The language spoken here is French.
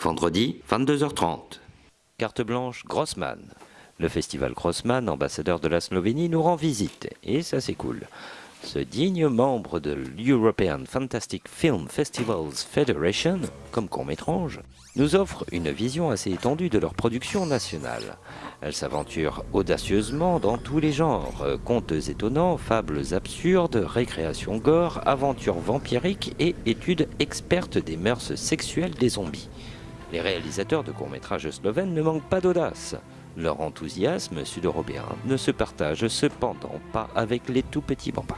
Vendredi, 22h30. Carte blanche Grossman. Le festival Grossman, ambassadeur de la Slovénie, nous rend visite, et ça c'est cool. Ce digne membre de l'European Fantastic Film Festivals Federation, comme court-métrange, nous offre une vision assez étendue de leur production nationale. Elle s'aventure audacieusement dans tous les genres, contes étonnants, fables absurdes, récréations gore, aventures vampiriques et études expertes des mœurs sexuelles des zombies. Les réalisateurs de courts-métrages slovènes ne manquent pas d'audace. Leur enthousiasme sud-européen ne se partage cependant pas avec les tout petits bambins.